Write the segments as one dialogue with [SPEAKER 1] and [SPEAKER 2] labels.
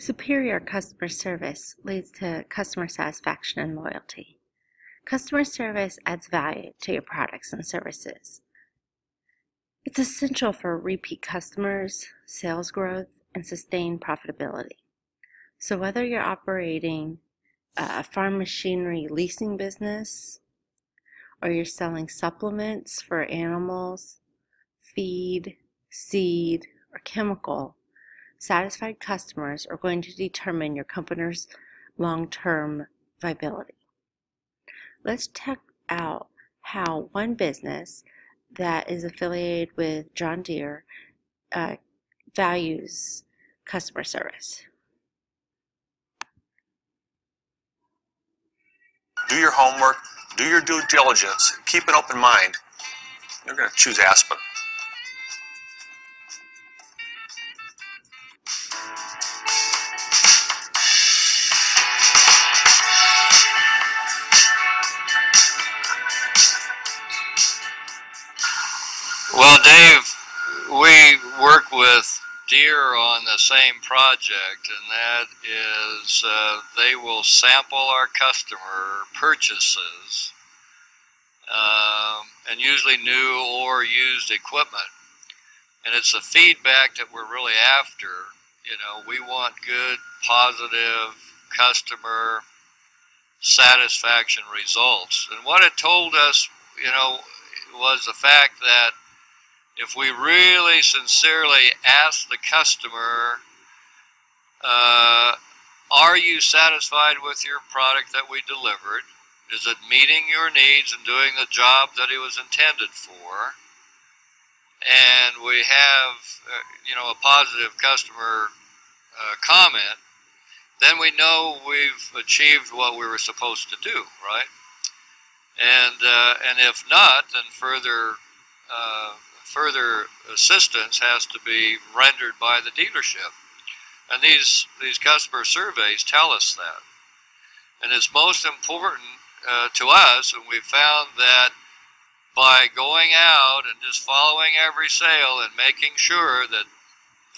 [SPEAKER 1] Superior customer service leads to customer satisfaction and loyalty. Customer service adds value to your products and services. It's essential for repeat customers, sales growth, and sustained profitability. So whether you're operating a farm machinery leasing business, or you're selling supplements for animals, feed, seed, or chemical, satisfied customers are going to determine your company's long-term viability. Let's check out how one business that is affiliated with John Deere uh, values customer service.
[SPEAKER 2] Do your homework, do your due diligence, keep an open mind. You're going to choose Aspen.
[SPEAKER 3] Dave, we work with Deere on the same project, and that is uh, they will sample our customer purchases, um, and usually new or used equipment. And it's the feedback that we're really after. You know, we want good, positive customer satisfaction results. And what it told us, you know, was the fact that if we really sincerely ask the customer, uh, are you satisfied with your product that we delivered? Is it meeting your needs and doing the job that it was intended for? And we have, uh, you know, a positive customer uh, comment, then we know we've achieved what we were supposed to do, right? And, uh, and if not, then further uh, further assistance has to be rendered by the dealership. And these, these customer surveys tell us that. And it's most important uh, to us, and we've found that by going out and just following every sale and making sure that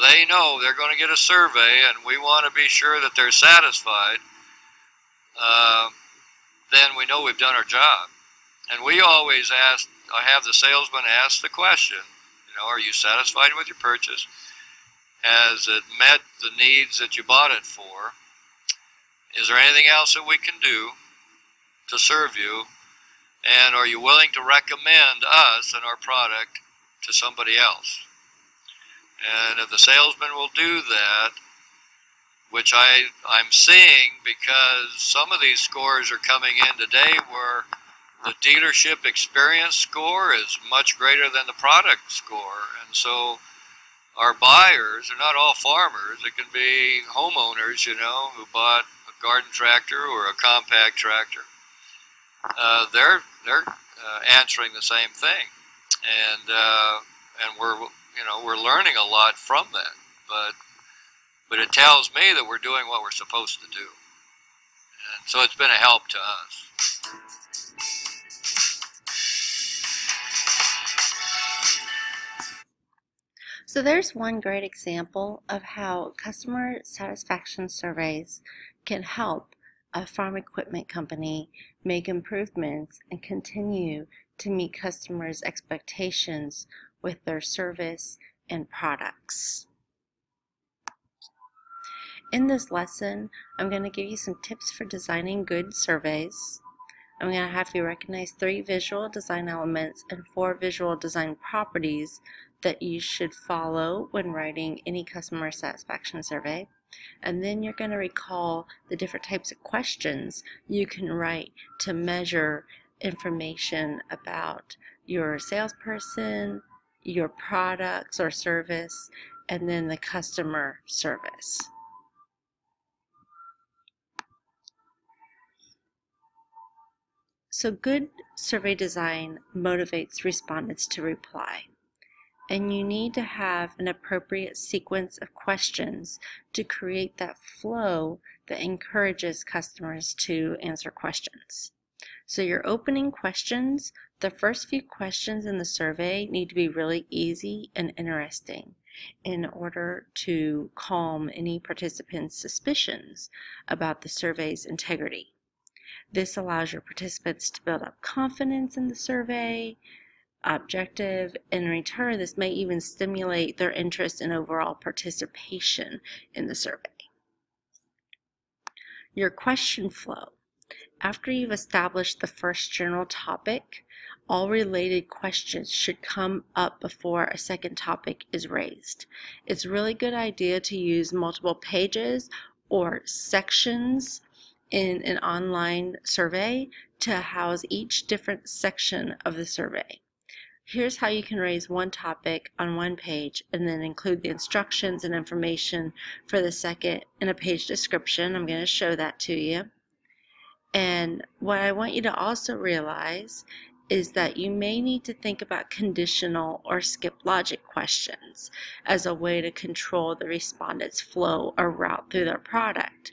[SPEAKER 3] they know they're going to get a survey and we want to be sure that they're satisfied, uh, then we know we've done our job. And we always ask I have the salesman ask the question, you know, are you satisfied with your purchase? Has it met the needs that you bought it for? Is there anything else that we can do to serve you? And are you willing to recommend us and our product to somebody else? And if the salesman will do that, which I, I'm seeing because some of these scores are coming in today where the dealership experience score is much greater than the product score. And so our buyers are not all farmers. It can be homeowners, you know, who bought a garden tractor or a compact tractor. Uh, they're they're uh, answering the same thing, and uh, and we're you know we're learning a lot from that. But but it tells me that we're doing what we're supposed to do, and so it's been a help to us.
[SPEAKER 1] So there's one great example of how customer satisfaction surveys can help a farm equipment company make improvements and continue to meet customers' expectations with their service and products. In this lesson, I'm going to give you some tips for designing good surveys. I'm going to have you recognize three visual design elements and four visual design properties that you should follow when writing any customer satisfaction survey. And then you're going to recall the different types of questions you can write to measure information about your salesperson, your products or service, and then the customer service. So good survey design motivates respondents to reply and you need to have an appropriate sequence of questions to create that flow that encourages customers to answer questions. So your opening questions, the first few questions in the survey need to be really easy and interesting. in order to calm any participant's suspicions about the survey's integrity. This allows your participants to build up confidence in the survey objective. In return, this may even stimulate their interest in overall participation in the survey. Your question flow. After you've established the first general topic, all related questions should come up before a second topic is raised. It's a really good idea to use multiple pages or sections in an online survey to house each different section of the survey. Here's how you can raise one topic on one page and then include the instructions and information for the second in a page description. I'm going to show that to you. And what I want you to also realize is that you may need to think about conditional or skip logic questions as a way to control the respondent's flow or route through their product.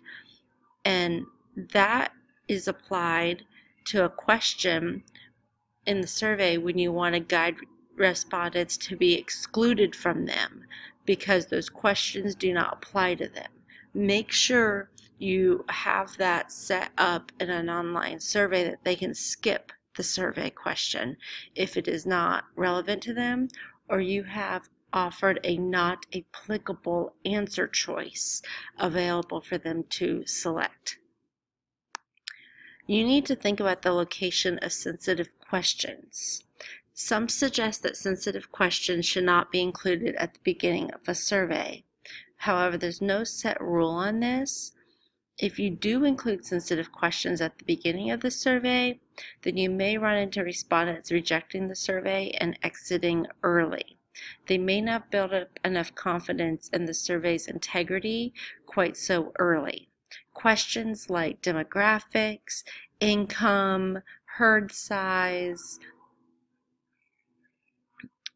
[SPEAKER 1] And that is applied to a question in the survey when you want to guide respondents to be excluded from them because those questions do not apply to them. Make sure you have that set up in an online survey that they can skip the survey question if it is not relevant to them or you have offered a not applicable answer choice available for them to select. You need to think about the location of sensitive questions. Some suggest that sensitive questions should not be included at the beginning of a survey. However, there's no set rule on this. If you do include sensitive questions at the beginning of the survey, then you may run into respondents rejecting the survey and exiting early. They may not build up enough confidence in the survey's integrity quite so early. Questions like demographics, income, herd size,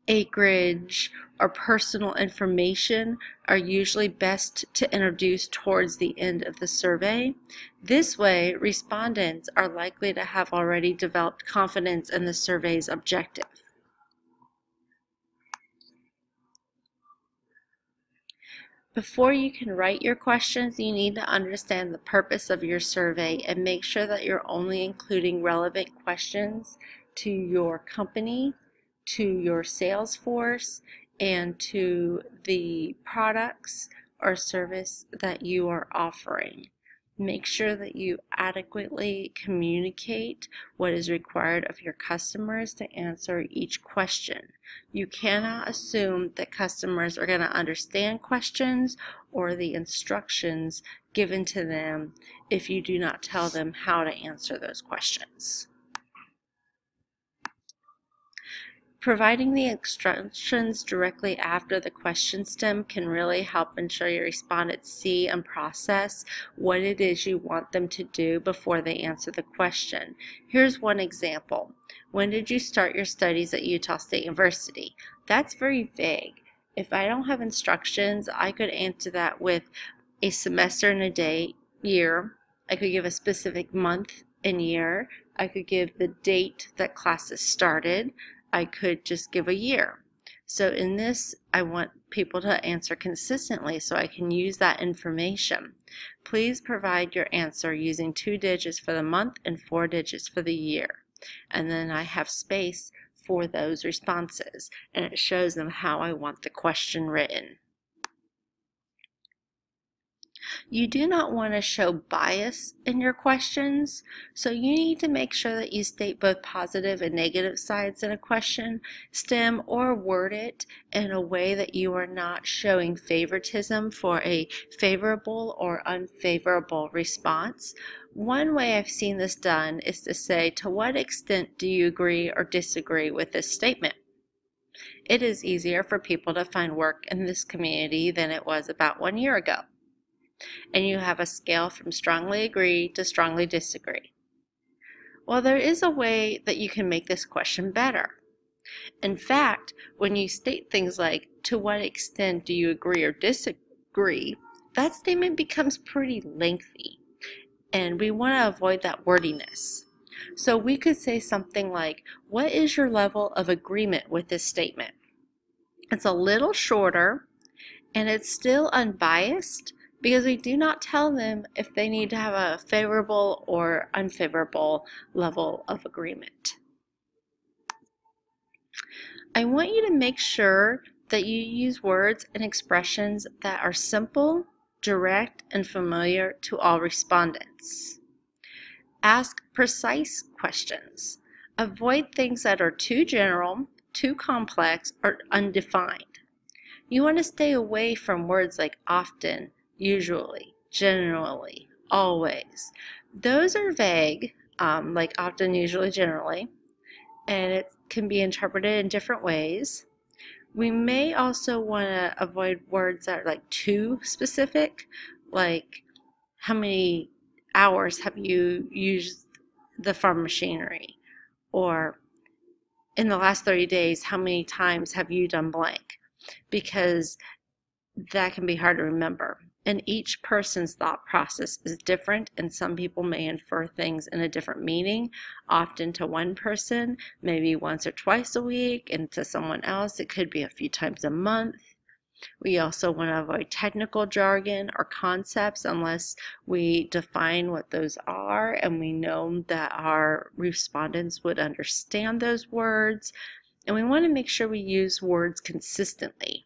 [SPEAKER 1] acreage, or personal information are usually best to introduce towards the end of the survey. This way, respondents are likely to have already developed confidence in the survey's objective. Before you can write your questions, you need to understand the purpose of your survey and make sure that you're only including relevant questions to your company, to your sales force, and to the products or service that you are offering. Make sure that you adequately communicate what is required of your customers to answer each question. You cannot assume that customers are going to understand questions or the instructions given to them if you do not tell them how to answer those questions. Providing the instructions directly after the question stem can really help ensure your respondents see and process what it is you want them to do before they answer the question. Here's one example. When did you start your studies at Utah State University? That's very vague. If I don't have instructions, I could answer that with a semester and a day, year. I could give a specific month and year. I could give the date that classes started. I could just give a year. So in this, I want people to answer consistently so I can use that information. Please provide your answer using two digits for the month and four digits for the year. And then I have space for those responses and it shows them how I want the question written. You do not want to show bias in your questions, so you need to make sure that you state both positive and negative sides in a question stem or word it in a way that you are not showing favoritism for a favorable or unfavorable response. One way I've seen this done is to say, to what extent do you agree or disagree with this statement? It is easier for people to find work in this community than it was about one year ago and you have a scale from strongly agree to strongly disagree. Well, there is a way that you can make this question better. In fact, when you state things like, to what extent do you agree or disagree, that statement becomes pretty lengthy. And we want to avoid that wordiness. So we could say something like, what is your level of agreement with this statement? It's a little shorter And it's still unbiased because we do not tell them if they need to have a favorable or unfavorable level of agreement. I want you to make sure that you use words and expressions that are simple, direct, and familiar to all respondents. Ask precise questions. Avoid things that are too general, too complex, or undefined. You want to stay away from words like often, usually, generally, always. Those are vague, um, like often, usually, generally, and it can be interpreted in different ways. We may also want to avoid words that are like too specific, like how many hours have you used the farm machinery? Or in the last 30 days, how many times have you done blank? Because that can be hard to remember. And each person's thought process is different, and some people may infer things in a different meaning, often to one person, maybe once or twice a week, and to someone else, it could be a few times a month. We also want to avoid technical jargon or concepts unless we define what those are and we know that our respondents would understand those words. And we want to make sure we use words consistently.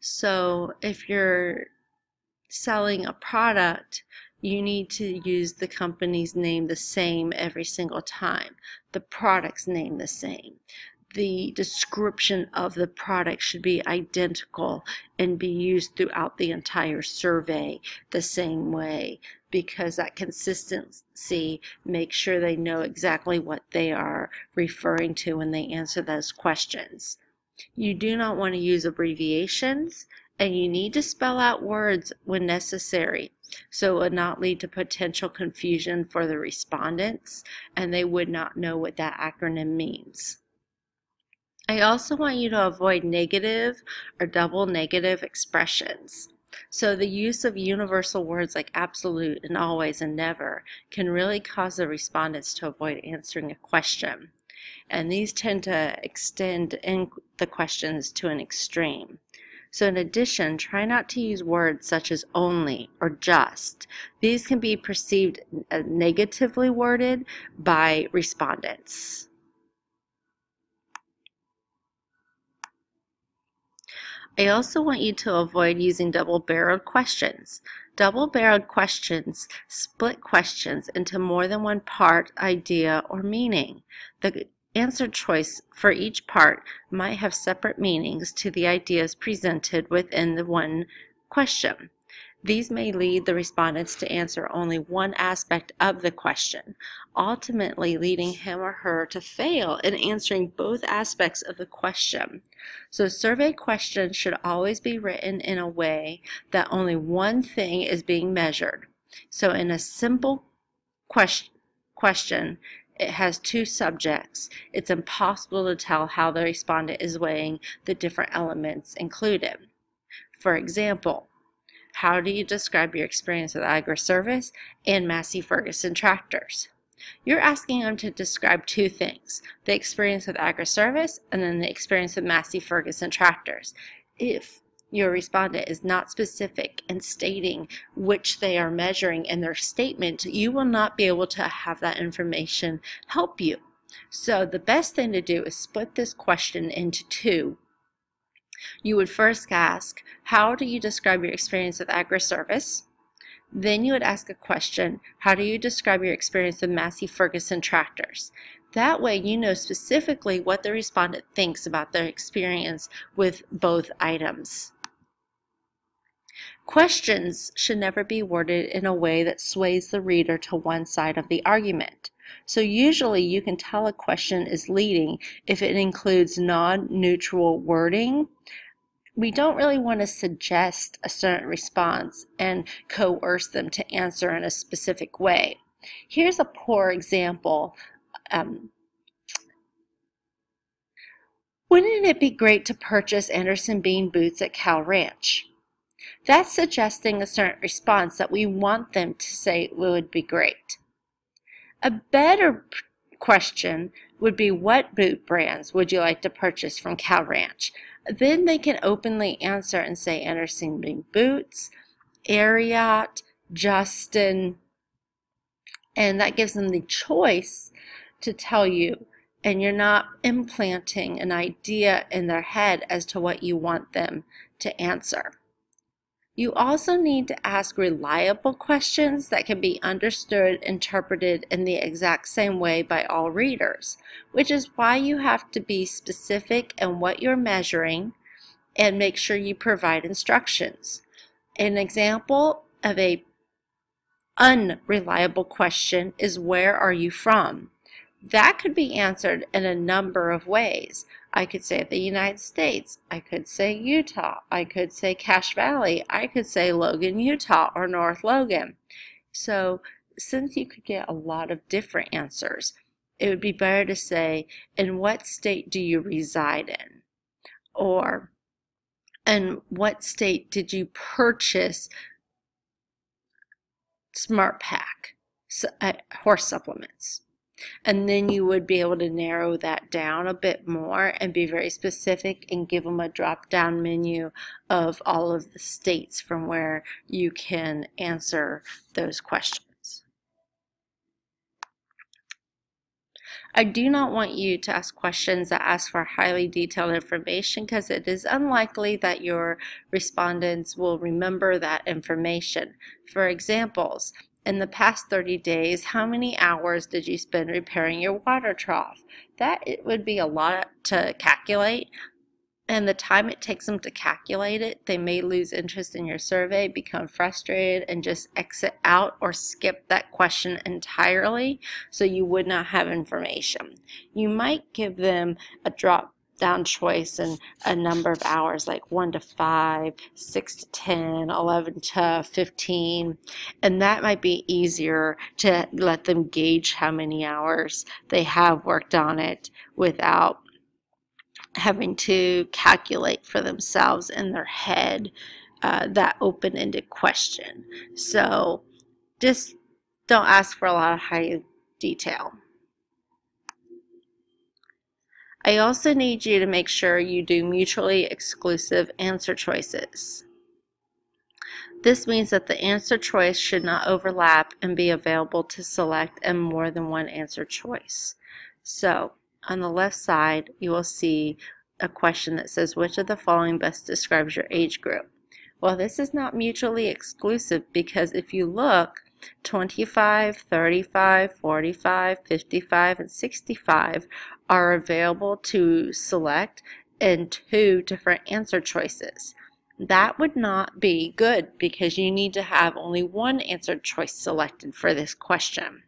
[SPEAKER 1] So if you're selling a product, you need to use the company's name the same every single time, the product's name the same. The description of the product should be identical and be used throughout the entire survey the same way because that consistency makes sure they know exactly what they are referring to when they answer those questions. You do not want to use abbreviations and you need to spell out words when necessary so it would not lead to potential confusion for the respondents and they would not know what that acronym means. I also want you to avoid negative or double negative expressions. So the use of universal words like absolute and always and never can really cause the respondents to avoid answering a question. And these tend to extend the questions to an extreme. So in addition, try not to use words such as only or just. These can be perceived as negatively worded by respondents. I also want you to avoid using double-barreled questions. Double-barreled questions split questions into more than one part, idea, or meaning. The answer choice for each part might have separate meanings to the ideas presented within the one question. These may lead the respondents to answer only one aspect of the question, ultimately leading him or her to fail in answering both aspects of the question. So survey questions should always be written in a way that only one thing is being measured. So in a simple question, question it has two subjects. It's impossible to tell how the respondent is weighing the different elements included. For example, how do you describe your experience with Agri Service and Massey Ferguson tractors? You're asking them to describe two things, the experience with Agri Service and then the experience with Massey Ferguson tractors. If your respondent is not specific in stating which they are measuring in their statement, you will not be able to have that information help you. So the best thing to do is split this question into two. You would first ask, how do you describe your experience with Agri Service? Then you would ask a question, how do you describe your experience with Massey Ferguson tractors? That way you know specifically what the respondent thinks about their experience with both items. Questions should never be worded in a way that sways the reader to one side of the argument. So usually you can tell a question is leading if it includes non-neutral wording. We don't really want to suggest a certain response and coerce them to answer in a specific way. Here's a poor example. Um, Wouldn't it be great to purchase Anderson Bean boots at Cal Ranch? That's suggesting a certain response that we want them to say would be great. A better question would be what boot brands would you like to purchase from Cal Ranch? then they can openly answer and say Anderson Boots, Ariat, Justin, and that gives them the choice to tell you and you're not implanting an idea in their head as to what you want them to answer. You also need to ask reliable questions that can be understood, interpreted in the exact same way by all readers, which is why you have to be specific in what you're measuring and make sure you provide instructions. An example of a unreliable question is where are you from? That could be answered in a number of ways. I could say the United States. I could say Utah. I could say Cache Valley. I could say Logan, Utah or North Logan. So since you could get a lot of different answers, it would be better to say, in what state do you reside in? Or, in what state did you purchase SmartPak uh, horse supplements? And then you would be able to narrow that down a bit more and be very specific and give them a drop down menu of all of the states from where you can answer those questions. I do not want you to ask questions that ask for highly detailed information because it is unlikely that your respondents will remember that information. For examples, in the past 30 days, how many hours did you spend repairing your water trough? That it would be a lot to calculate, and the time it takes them to calculate it, they may lose interest in your survey, become frustrated, and just exit out or skip that question entirely so you would not have information. You might give them a drop down choice and a number of hours like 1 to 5, 6 to 10, 11 to 15. And that might be easier to let them gauge how many hours they have worked on it without having to calculate for themselves in their head uh, that open-ended question. So just don't ask for a lot of high detail. I also need you to make sure you do mutually exclusive answer choices. This means that the answer choice should not overlap and be available to select in more than one answer choice. So, on the left side, you will see a question that says, which of the following best describes your age group? Well, this is not mutually exclusive because if you look, 25, 35, 45, 55, and 65 are available to select in two different answer choices. That would not be good because you need to have only one answer choice selected for this question.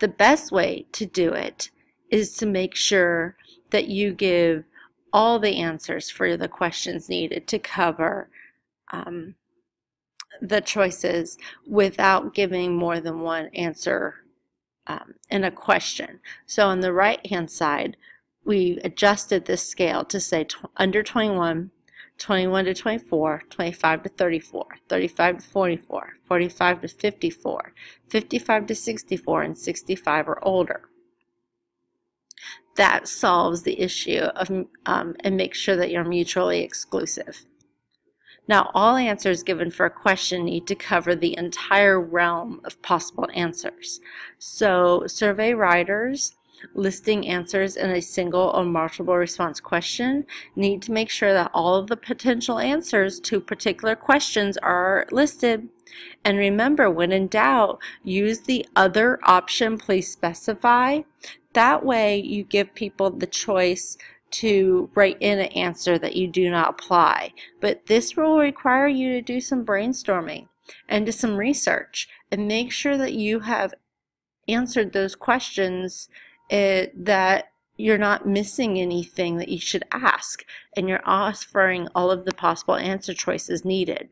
[SPEAKER 1] The best way to do it is to make sure that you give all the answers for the questions needed to cover um, the choices without giving more than one answer um, in a question. So on the right hand side, we adjusted this scale to say under 21, 21 to 24, 25 to 34, 35 to 44, 45 to 54, 55 to 64, and 65 or older. That solves the issue of um, and makes sure that you're mutually exclusive. Now, all answers given for a question need to cover the entire realm of possible answers. So, survey writers listing answers in a single or multiple response question need to make sure that all of the potential answers to particular questions are listed. And remember, when in doubt, use the other option, please specify. That way you give people the choice to write in an answer that you do not apply. But this will require you to do some brainstorming and do some research and make sure that you have answered those questions uh, that you're not missing anything that you should ask and you're offering all of the possible answer choices needed.